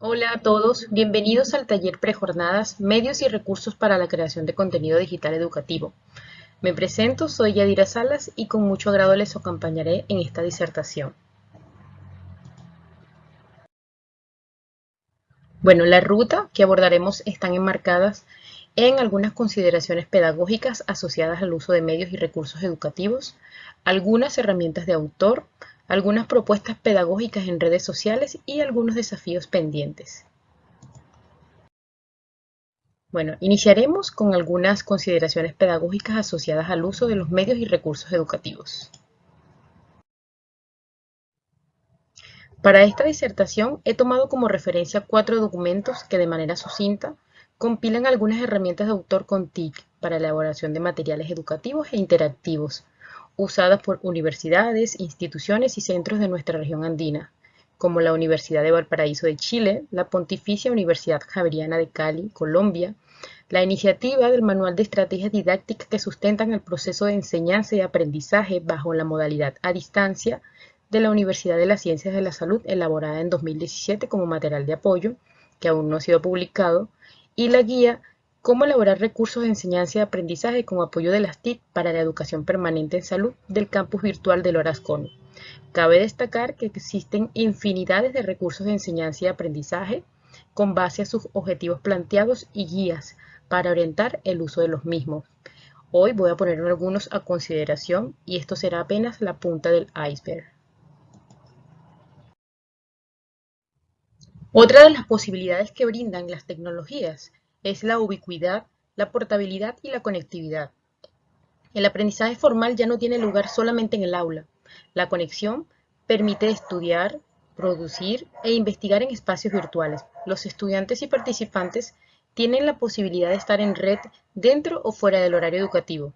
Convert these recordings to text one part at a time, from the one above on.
Hola a todos, bienvenidos al taller Prejornadas, Medios y Recursos para la Creación de Contenido Digital Educativo. Me presento, soy Yadira Salas y con mucho agrado les acompañaré en esta disertación. Bueno, la ruta que abordaremos están enmarcadas en algunas consideraciones pedagógicas asociadas al uso de medios y recursos educativos, algunas herramientas de autor, algunas propuestas pedagógicas en redes sociales y algunos desafíos pendientes. Bueno, iniciaremos con algunas consideraciones pedagógicas asociadas al uso de los medios y recursos educativos. Para esta disertación he tomado como referencia cuatro documentos que de manera sucinta compilan algunas herramientas de autor con TIC para elaboración de materiales educativos e interactivos, usadas por universidades, instituciones y centros de nuestra región andina, como la Universidad de Valparaíso de Chile, la Pontificia Universidad Javeriana de Cali, Colombia, la iniciativa del Manual de Estrategias Didácticas que sustentan el proceso de enseñanza y aprendizaje bajo la modalidad a distancia de la Universidad de las Ciencias de la Salud, elaborada en 2017 como material de apoyo, que aún no ha sido publicado, y la guía Cómo elaborar recursos de enseñanza y aprendizaje con apoyo de las TIC para la educación permanente en salud del campus virtual de Lorascon. Cabe destacar que existen infinidades de recursos de enseñanza y aprendizaje con base a sus objetivos planteados y guías para orientar el uso de los mismos. Hoy voy a poner algunos a consideración y esto será apenas la punta del iceberg. Otra de las posibilidades que brindan las tecnologías es la ubicuidad, la portabilidad y la conectividad. El aprendizaje formal ya no tiene lugar solamente en el aula. La conexión permite estudiar, producir e investigar en espacios virtuales. Los estudiantes y participantes tienen la posibilidad de estar en red dentro o fuera del horario educativo.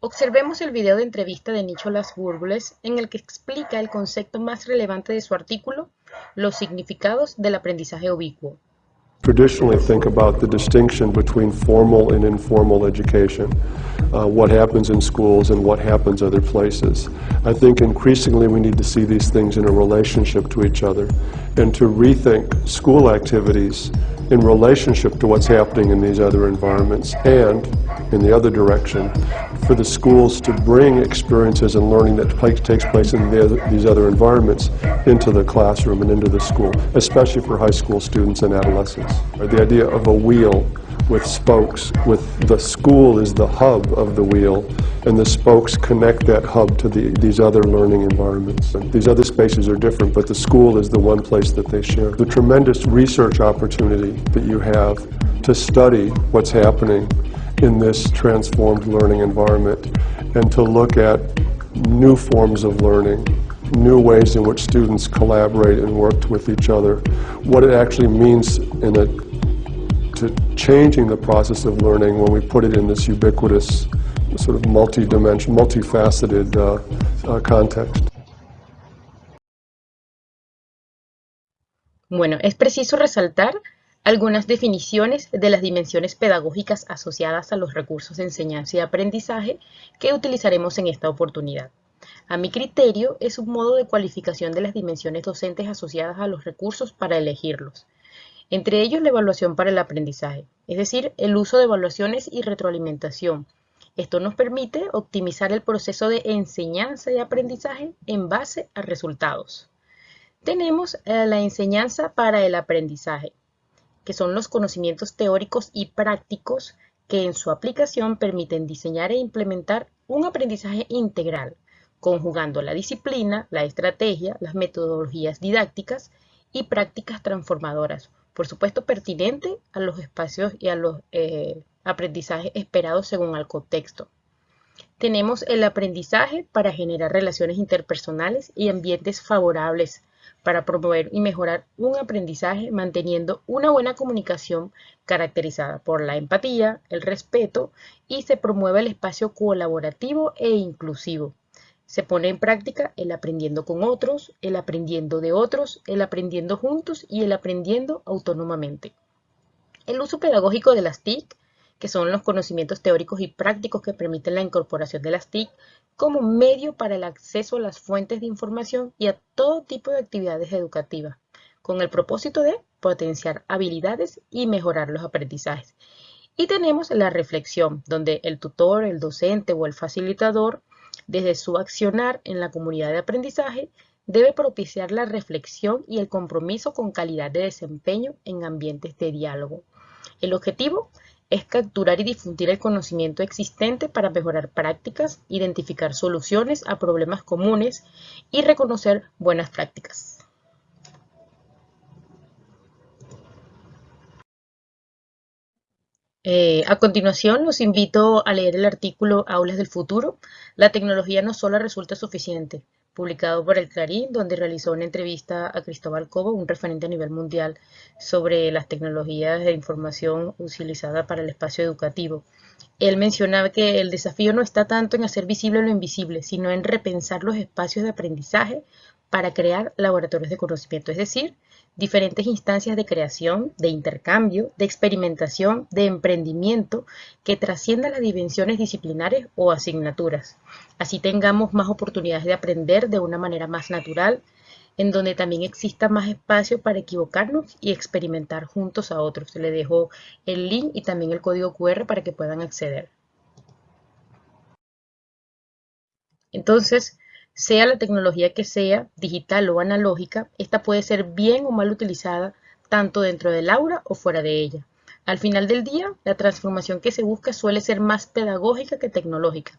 Observemos el video de entrevista de Nicholas Burbles en el que explica el concepto más relevante de su artículo, los significados del aprendizaje ubicuo. Traditionally think about the distinction between formal and informal education, uh, what happens in schools and what happens other places. I think increasingly we need to see these things in a relationship to each other and to rethink school activities in relationship to what's happening in these other environments and in the other direction for the schools to bring experiences and learning that takes place in the, these other environments into the classroom and into the school, especially for high school students and adolescents. The idea of a wheel with spokes, with the school is the hub of the wheel, and the spokes connect that hub to the, these other learning environments. And these other spaces are different, but the school is the one place that they share. The tremendous research opportunity that you have to study what's happening in this transformed learning environment and to look at new forms of learning, new ways in which students collaborate and work with each other, what it actually means in a, to changing the process of learning when we put it in this ubiquitous, sort of multi-dimensional, multifaceted uh, uh, context. Bueno, es preciso resaltar algunas definiciones de las dimensiones pedagógicas asociadas a los recursos de enseñanza y aprendizaje que utilizaremos en esta oportunidad. A mi criterio, es un modo de cualificación de las dimensiones docentes asociadas a los recursos para elegirlos. Entre ellos, la evaluación para el aprendizaje, es decir, el uso de evaluaciones y retroalimentación. Esto nos permite optimizar el proceso de enseñanza y aprendizaje en base a resultados. Tenemos eh, la enseñanza para el aprendizaje, que son los conocimientos teóricos y prácticos que en su aplicación permiten diseñar e implementar un aprendizaje integral, conjugando la disciplina, la estrategia, las metodologías didácticas y prácticas transformadoras, por supuesto pertinente a los espacios y a los eh, aprendizajes esperados según el contexto. Tenemos el aprendizaje para generar relaciones interpersonales y ambientes favorables para promover y mejorar un aprendizaje manteniendo una buena comunicación caracterizada por la empatía, el respeto y se promueve el espacio colaborativo e inclusivo. Se pone en práctica el aprendiendo con otros, el aprendiendo de otros, el aprendiendo juntos y el aprendiendo autónomamente. El uso pedagógico de las TIC que son los conocimientos teóricos y prácticos que permiten la incorporación de las TIC como medio para el acceso a las fuentes de información y a todo tipo de actividades educativas, con el propósito de potenciar habilidades y mejorar los aprendizajes. Y tenemos la reflexión, donde el tutor, el docente o el facilitador, desde su accionar en la comunidad de aprendizaje, debe propiciar la reflexión y el compromiso con calidad de desempeño en ambientes de diálogo. El objetivo es capturar y difundir el conocimiento existente para mejorar prácticas, identificar soluciones a problemas comunes y reconocer buenas prácticas. Eh, a continuación, los invito a leer el artículo Aulas del Futuro. La tecnología no solo resulta suficiente, publicado por el Clarín, donde realizó una entrevista a Cristóbal Cobo, un referente a nivel mundial sobre las tecnologías de información utilizadas para el espacio educativo. Él mencionaba que el desafío no está tanto en hacer visible lo invisible, sino en repensar los espacios de aprendizaje para crear laboratorios de conocimiento, es decir, diferentes instancias de creación, de intercambio, de experimentación, de emprendimiento que trasciendan las dimensiones disciplinares o asignaturas. Así tengamos más oportunidades de aprender de una manera más natural, en donde también exista más espacio para equivocarnos y experimentar juntos a otros. Le dejo el link y también el código QR para que puedan acceder. Entonces, sea la tecnología que sea, digital o analógica, esta puede ser bien o mal utilizada tanto dentro del aula o fuera de ella. Al final del día, la transformación que se busca suele ser más pedagógica que tecnológica.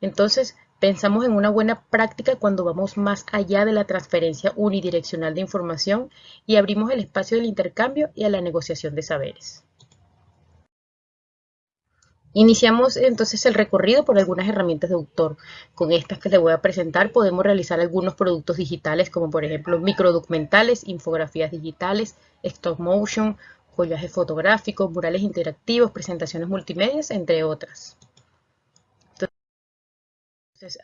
Entonces, pensamos en una buena práctica cuando vamos más allá de la transferencia unidireccional de información y abrimos el espacio del intercambio y a la negociación de saberes. Iniciamos entonces el recorrido por algunas herramientas de autor. Con estas que les voy a presentar podemos realizar algunos productos digitales como por ejemplo microdocumentales, infografías digitales, stop motion, collajes fotográficos, murales interactivos, presentaciones multimedia, entre otras.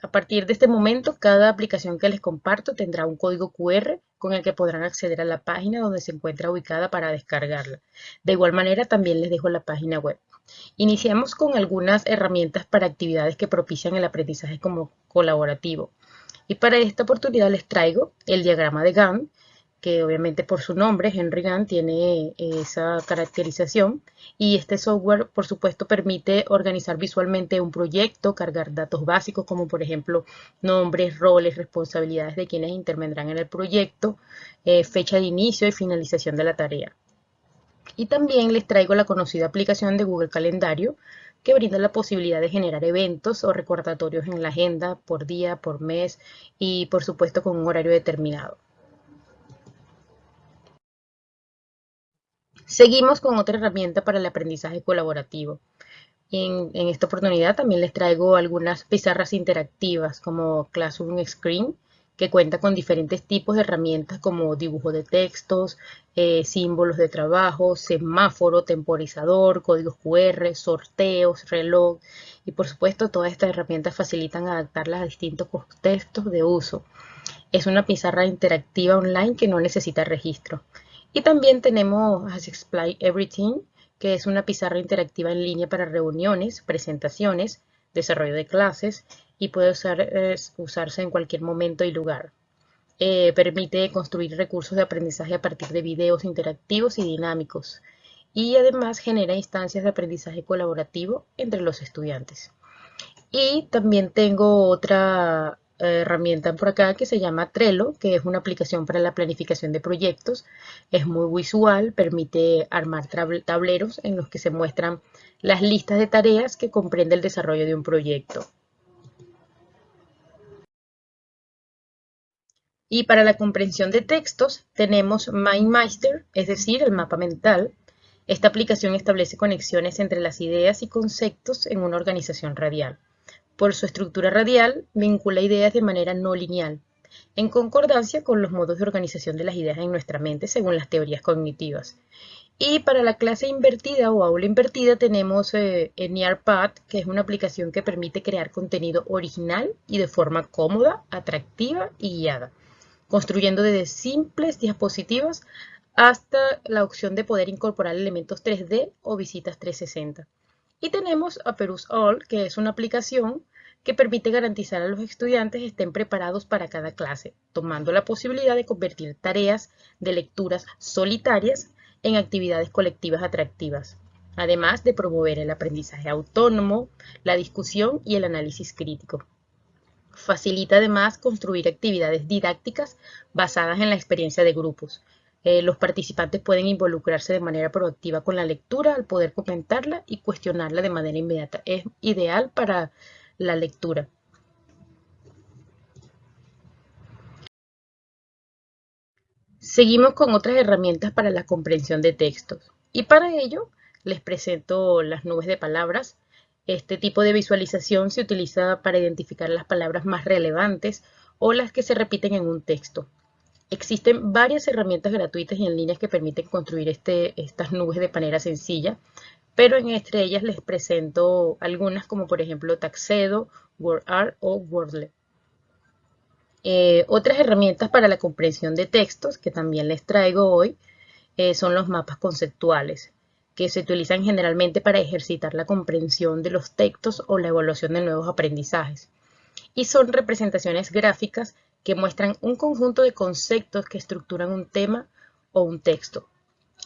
A partir de este momento, cada aplicación que les comparto tendrá un código QR con el que podrán acceder a la página donde se encuentra ubicada para descargarla. De igual manera, también les dejo la página web. Iniciamos con algunas herramientas para actividades que propician el aprendizaje como colaborativo. Y para esta oportunidad les traigo el diagrama de Gantt, que obviamente por su nombre, Henry Gantt, tiene esa caracterización. Y este software, por supuesto, permite organizar visualmente un proyecto, cargar datos básicos como por ejemplo nombres, roles, responsabilidades de quienes intervendrán en el proyecto, eh, fecha de inicio y finalización de la tarea. Y también les traigo la conocida aplicación de Google Calendario, que brinda la posibilidad de generar eventos o recordatorios en la agenda por día, por mes y por supuesto con un horario determinado. Seguimos con otra herramienta para el aprendizaje colaborativo. En, en, esta oportunidad también les traigo algunas pizarras interactivas como Classroom Screen, que cuenta con diferentes tipos de herramientas como dibujo de textos, eh, símbolos de trabajo, semáforo, temporizador, códigos QR, sorteos, reloj y por supuesto todas estas herramientas facilitan adaptarlas a distintos contextos de uso. Es una pizarra interactiva online que no necesita registro. Y también tenemos As Everything, que es una pizarra interactiva en línea para reuniones, presentaciones, desarrollo de clases y puede usarse en cualquier momento y lugar. Eh, permite construir recursos de aprendizaje a partir de videos interactivos y dinámicos y además genera instancias de aprendizaje colaborativo entre los estudiantes. Y también tengo otra eh, herramienta por acá que se llama Trello, que es una aplicación para la planificación de proyectos. Es muy visual, permite armar tableros en los que se muestran las listas de tareas que comprende el desarrollo de un proyecto. Y para la comprensión de textos tenemos MindMeister, es decir, el mapa mental. Esta aplicación establece conexiones entre las ideas y conceptos en una organización radial. Por su estructura radial, vincula ideas de manera no lineal, en concordancia con los modos de organización de las ideas en nuestra mente según las teorías cognitivas. Y para la clase invertida o aula invertida tenemos eh, Nearpad, que es una aplicación que permite crear contenido original y de forma cómoda, atractiva y guiada construyendo desde simples diapositivas hasta la opción de poder incorporar elementos 3D o visitas 360. Y tenemos a Perus All, que es una aplicación que permite garantizar a los estudiantes estén preparados para cada clase, tomando la posibilidad de convertir tareas de lecturas solitarias en actividades colectivas atractivas, además de promover el aprendizaje autónomo, la discusión y el análisis crítico. Facilita además construir actividades didácticas basadas en la experiencia de grupos. Eh, los participantes pueden involucrarse de manera proactiva con la lectura al poder comentarla y cuestionarla de manera inmediata. Es ideal para la lectura. Seguimos con otras herramientas para la comprensión de textos y para ello les presento las nubes de palabras. Este tipo de visualización se utiliza para identificar las palabras más relevantes o las que se repiten en un texto. Existen varias herramientas gratuitas y en línea que permiten construir este, estas nubes de manera sencilla pero entre ellas les presento algunas como por ejemplo Taxedo, WordArt o Wordle. Eh, otras herramientas para la comprensión de textos que también les traigo hoy eh, son los mapas conceptuales, se utilizan generalmente para ejercitar la comprensión de los textos o la evaluación de nuevos aprendizajes. Y son representaciones gráficas que muestran un conjunto de conceptos que estructuran un tema o un texto.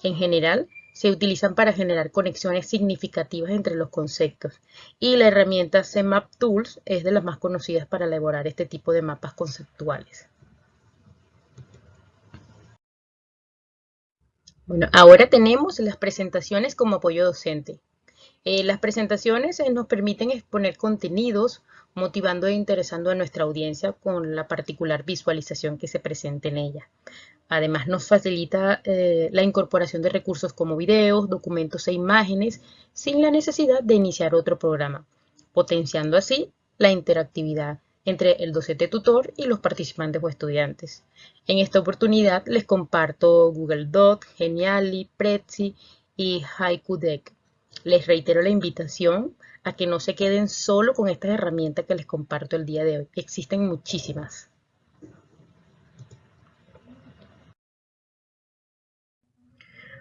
En general, se utilizan para generar conexiones significativas entre los conceptos y la herramienta CMap Tools es de las más conocidas para elaborar este tipo de mapas conceptuales. Bueno, ahora tenemos las presentaciones como apoyo docente. Eh, las presentaciones eh, nos permiten exponer contenidos, motivando e interesando a nuestra audiencia con la particular visualización que se presente en ella. Además, nos facilita eh, la incorporación de recursos como videos, documentos e imágenes sin la necesidad de iniciar otro programa, potenciando así la interactividad entre el docente tutor y los participantes o estudiantes. En esta oportunidad les comparto Google Doc, Geniali, Prezi y Haiku Deck. Les reitero la invitación a que no se queden solo con estas herramientas que les comparto el día de hoy. Existen muchísimas.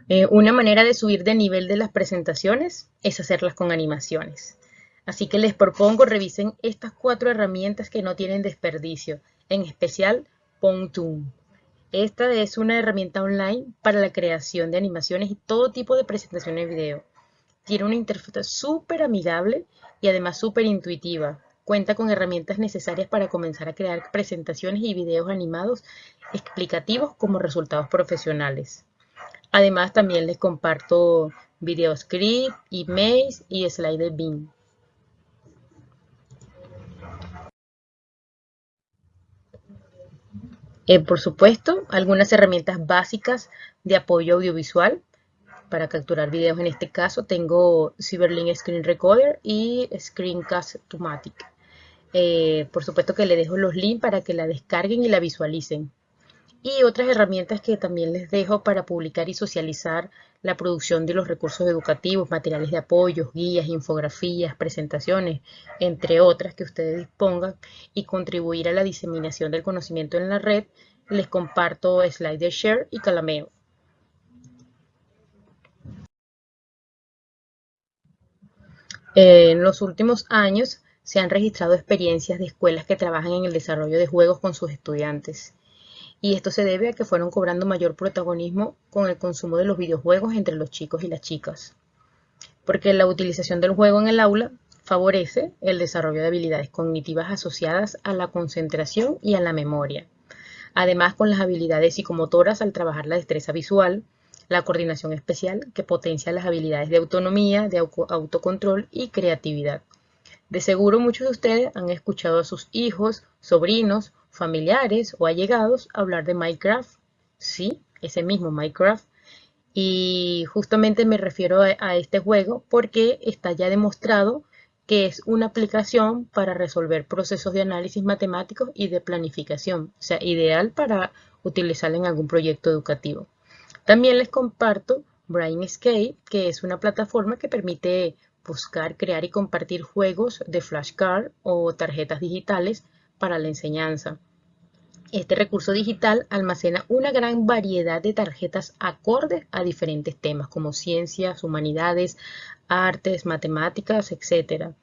Eh, una manera de subir de nivel de las presentaciones es hacerlas con animaciones. Así que les propongo revisen estas cuatro herramientas que no tienen desperdicio, en especial Pontoon. Esta es una herramienta online para la creación de animaciones y todo tipo de presentaciones de video. Tiene una interfaz súper amigable y además súper intuitiva. Cuenta con herramientas necesarias para comenzar a crear presentaciones y videos animados explicativos como resultados profesionales. Además, también les comparto videoscript, emails y slider bin. Eh, por supuesto, algunas herramientas básicas de apoyo audiovisual para capturar videos. En este caso tengo Cyberlink Screen Recorder y Screencast-O-Matic. Eh, por supuesto que le dejo los links para que la descarguen y la visualicen y otras herramientas que también les dejo para publicar y socializar la producción de los recursos educativos, materiales de apoyo, guías, infografías, presentaciones, entre otras que ustedes dispongan y contribuir a la diseminación del conocimiento en la red, les comparto SliderShare y Calameo. En los últimos años se han registrado experiencias de escuelas que trabajan en el desarrollo de juegos con sus estudiantes y esto se debe a que fueron cobrando mayor protagonismo con el consumo de los videojuegos entre los chicos y las chicas. Porque la utilización del juego en el aula favorece el desarrollo de habilidades cognitivas asociadas a la concentración y a la memoria. Además, con las habilidades psicomotoras al trabajar la destreza visual, la coordinación especial que potencia las habilidades de autonomía, de autocontrol y creatividad. De seguro muchos de ustedes han escuchado a sus hijos, sobrinos familiares o allegados hablar de Minecraft. Sí, ese mismo Minecraft. Y justamente me refiero a, este juego porque está ya demostrado que es una aplicación para resolver procesos de análisis matemáticos y de planificación, o sea, ideal para utilizarla en algún proyecto educativo. También les comparto Brainscape, que es una plataforma que permite buscar, crear y compartir juegos de flashcard o tarjetas digitales para la enseñanza. Este recurso digital almacena una gran variedad de tarjetas acordes a diferentes temas como ciencias, humanidades, artes, matemáticas, etc.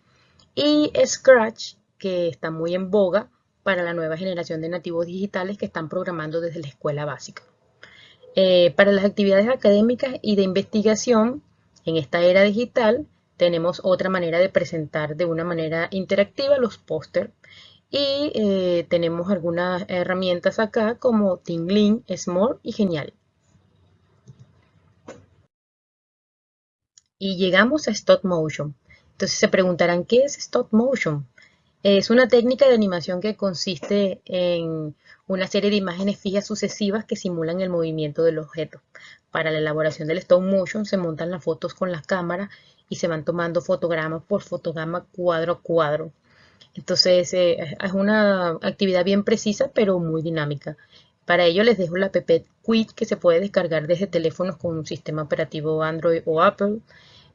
Y Scratch, que están muy en boga para la nueva generación de nativos digitales que están programando desde la escuela básica. Eh, para las actividades académicas y de investigación, en esta era digital, tenemos otra manera de presentar de una manera interactiva los póster y eh, tenemos algunas herramientas acá como Tingling, Small y Genial. Y llegamos a Stop Motion. Entonces se preguntarán, ¿qué es Stop Motion? Es una técnica de animación que consiste en una serie de imágenes fijas sucesivas que simulan el movimiento del objeto. Para la elaboración del stop motion se montan las fotos con las cámaras y se van tomando fotograma por fotograma cuadro a cuadro. Entonces eh, es una actividad bien precisa pero muy dinámica. Para ello les dejo la app Quit que se puede descargar desde teléfonos con un sistema operativo Android o Apple.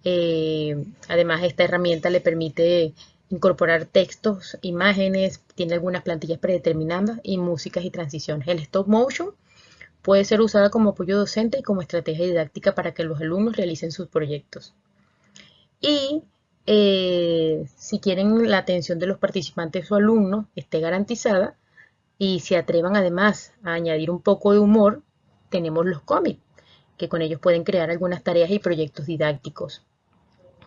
Eh, además esta herramienta le permite incorporar textos, imágenes, tiene algunas plantillas predeterminadas y músicas y transiciones. El stop motion puede ser usada como apoyo docente y como estrategia didáctica para que los alumnos realicen sus proyectos. Y eh, si quieren la atención de los participantes o alumnos esté garantizada y se atrevan además a añadir un poco de humor, tenemos los cómics, que con ellos pueden crear algunas tareas y proyectos didácticos.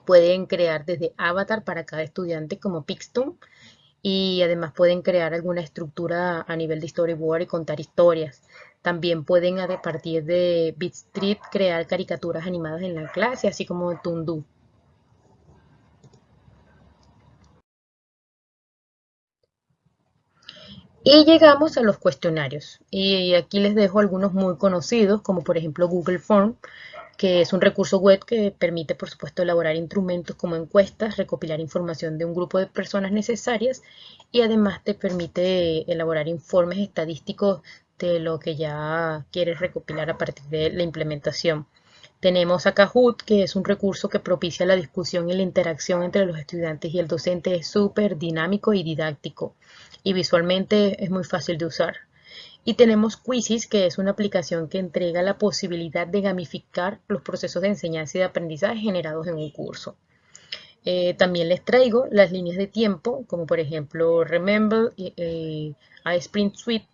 Pueden crear desde avatar para cada estudiante como Pixton y además pueden crear alguna estructura a nivel de storyboard y contar historias. También pueden a partir de Bitstreet crear caricaturas animadas en la clase, así como Tundu. Y llegamos a los cuestionarios. Y aquí les dejo algunos muy conocidos, como por ejemplo Google Form, que es un recurso web que permite, por supuesto, elaborar instrumentos como encuestas, recopilar información de un grupo de personas necesarias y además te permite elaborar informes estadísticos de lo que ya quieres recopilar a partir de la implementación. Tenemos a Kahoot, que es un recurso que propicia la discusión y la interacción entre los estudiantes y el docente. Es súper dinámico y didáctico y visualmente es muy fácil de usar. Y tenemos Quizzes, que es una aplicación que entrega la posibilidad de gamificar los procesos de enseñanza y de aprendizaje generados en un curso. Eh, también les traigo las líneas de tiempo, como por ejemplo Remember eh, Sprint Suite,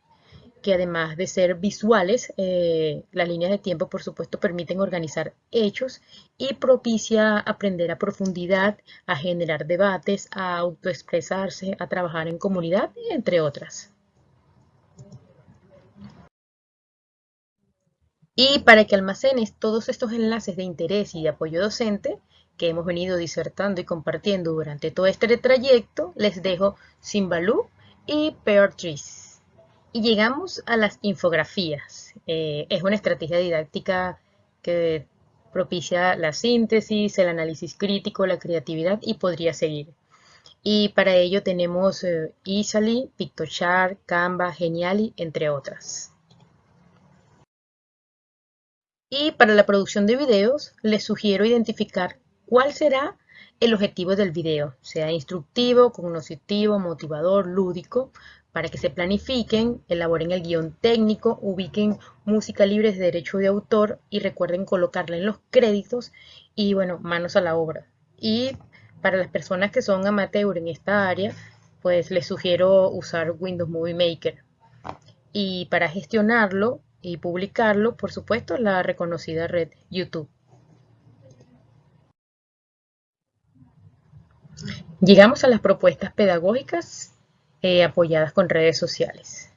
que además de ser visuales, eh, las líneas de tiempo por supuesto permiten organizar hechos y propicia aprender a profundidad, a generar debates, a autoexpresarse, a trabajar en comunidad, entre otras. Y para que almacenes todos estos enlaces de interés y de apoyo docente que hemos venido disertando y compartiendo durante todo este trayecto, les dejo Simbaloo y Peartrees. Y llegamos a las infografías. Eh, es una estrategia didáctica que propicia la síntesis, el análisis crítico, la creatividad y podría seguir. Y para ello tenemos eh, Easily, PictoChart, Canva, Geniali, entre otras. Y para la producción de videos, les sugiero identificar cuál será el objetivo del video, sea instructivo, cognoscitivo, motivador, lúdico, para que se planifiquen, elaboren el guion técnico, ubiquen música libre de derecho de autor y recuerden colocarla en los créditos y bueno, manos a la obra. Y para las personas que son amateur en esta área, pues les sugiero usar Windows Movie Maker. Y para gestionarlo, y publicarlo, por supuesto, la reconocida red YouTube. Llegamos a las propuestas pedagógicas eh, apoyadas con redes sociales.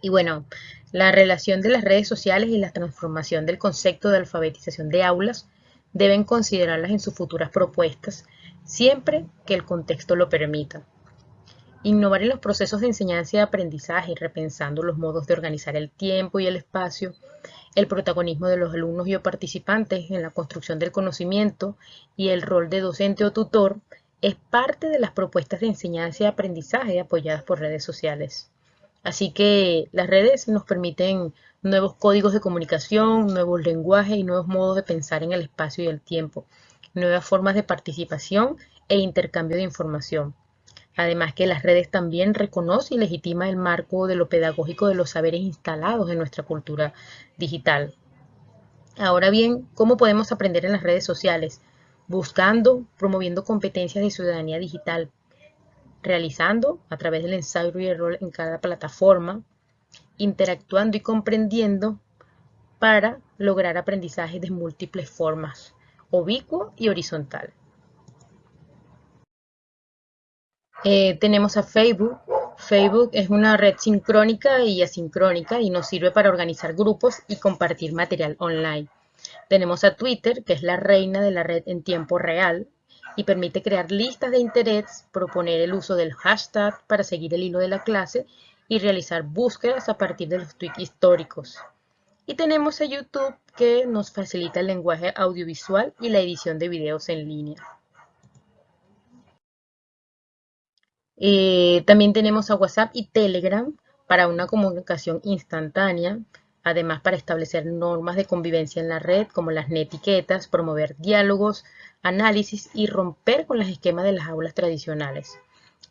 Y bueno, la relación de las redes sociales y la transformación del concepto de alfabetización de aulas deben considerarlas en sus futuras propuestas, siempre que el contexto lo permita. Innovar en los procesos de enseñanza y aprendizaje, repensando los modos de organizar el tiempo y el espacio, el protagonismo de los alumnos y participantes en la construcción del conocimiento y el rol de docente o tutor, es parte de las propuestas de enseñanza y aprendizaje apoyadas por redes sociales. Así que las redes nos permiten nuevos códigos de comunicación, nuevos lenguajes y nuevos modos de pensar en el espacio y el tiempo, nuevas formas de participación e intercambio de información. Además que las redes también reconocen y legitiman el marco de lo pedagógico de los saberes instalados en nuestra cultura digital. Ahora bien, ¿cómo podemos aprender en las redes sociales? Buscando, promoviendo competencias de ciudadanía digital, realizando a través del ensayo y error en cada plataforma, interactuando y comprendiendo para lograr aprendizaje de múltiples formas, ubicuo y horizontal. Eh, tenemos a Facebook. Facebook es una red sincrónica y asincrónica y nos sirve para organizar grupos y compartir material online. Tenemos a Twitter, que es la reina de la red en tiempo real y permite crear listas de interés, proponer el uso del hashtag para seguir el hilo de la clase y realizar búsquedas a partir de los tweets históricos. Y tenemos a YouTube que nos facilita el lenguaje audiovisual y la edición de videos en línea. Eh, también tenemos a WhatsApp y Telegram para una comunicación instantánea, además para establecer normas de convivencia en la red como las netiquetas, promover diálogos, análisis y romper con los esquemas de las aulas tradicionales.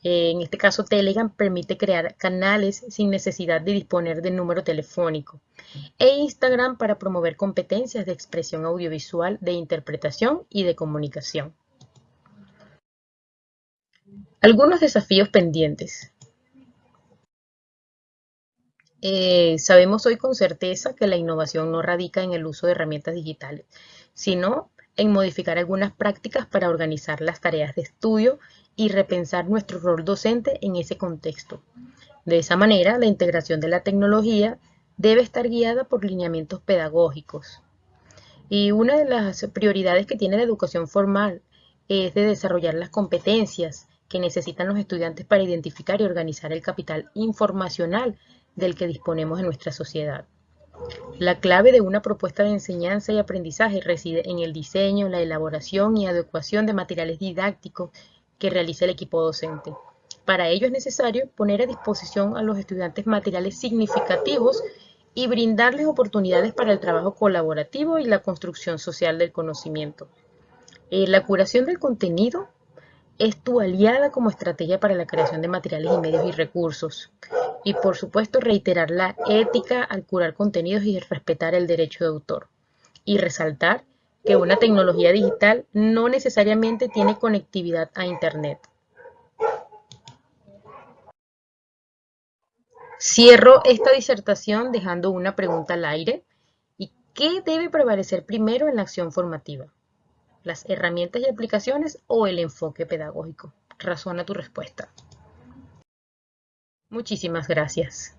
Eh, en este caso, Telegram permite crear canales sin necesidad de disponer de número telefónico. E Instagram para promover competencias de expresión audiovisual, de interpretación y de comunicación. Algunos desafíos pendientes. Eh, sabemos hoy con certeza que la innovación no radica en el uso de herramientas digitales, sino en modificar algunas prácticas para organizar las tareas de estudio y repensar nuestro rol docente en ese contexto. De esa manera, la integración de la tecnología debe estar guiada por lineamientos pedagógicos. Y una de las prioridades que tiene la educación formal es de desarrollar las competencias que necesitan los estudiantes para identificar y organizar el capital informacional del que disponemos en nuestra sociedad. La clave de una propuesta de enseñanza y aprendizaje reside en el diseño, la elaboración y adecuación de materiales didácticos que realiza el equipo docente. Para ello es necesario poner a disposición a los estudiantes materiales significativos y brindarles oportunidades para el trabajo colaborativo y la construcción social del conocimiento. Eh, la curación del contenido es tu aliada como estrategia para la creación de materiales y medios y recursos. Y por supuesto reiterar la ética al curar contenidos y respetar el derecho de autor. Y resaltar que una tecnología digital no necesariamente tiene conectividad a Internet. Cierro esta disertación dejando una pregunta al aire. ¿Y qué debe prevalecer primero en la acción formativa? las herramientas y aplicaciones o el enfoque pedagógico. Razona tu respuesta. Muchísimas gracias.